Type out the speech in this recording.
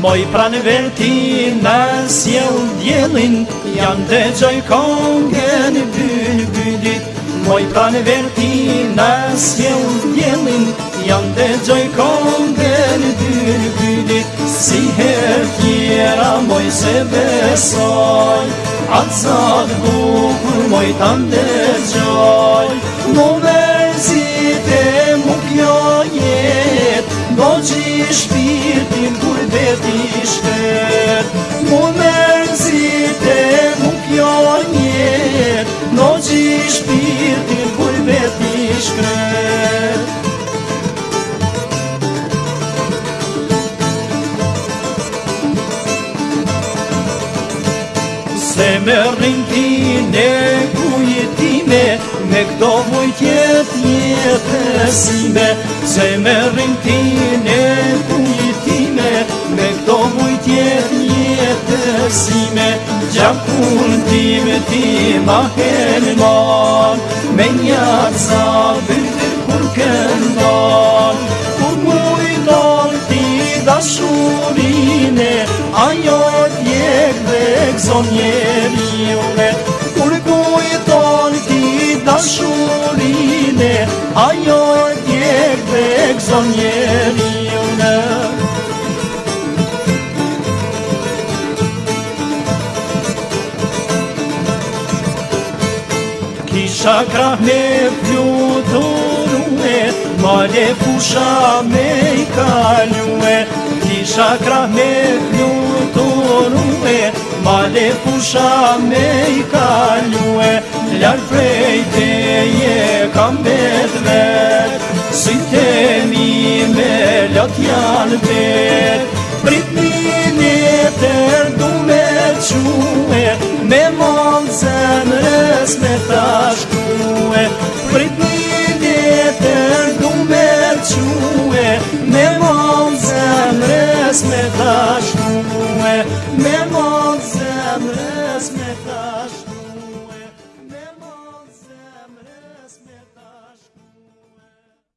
Moj pranë veti në sjell djelin Jam të gjoj kongë në bynë Moj pranë veti në sjell djelin Jam të gjoj kongë në bynë Si her tjera moj se besoj Atë zatë bukur moj të ndë gjoj Mu si te mu kjo jet Do që shpi ti shpet Mu mërëzit e mu pionjet Në që shpirtin kur vet ti shkret Se me rrinkin ne kujetime Me këto vujtjet jetë Se me rrinkin arsime Gjam pun time ti ma heni mar Me një arsa bëndër kur këndan Kur mujtar ti dashurine Ajo e tjek dhe gëzon njeri ure Kur kujtar ti dashurine Ajo e tjek dhe gëzon njeri shakra me fluturue, ma le fusha me i kaljue. Ki shakra me fluturue, ma fusha me i kaljue. Ljarë prej te je kam bet vet, si te me lot janë bet, prit një një ndërtue Prit një vjetë e ndu me qënë Me mon zemrës me tashtue Me mon zemrës me tashtue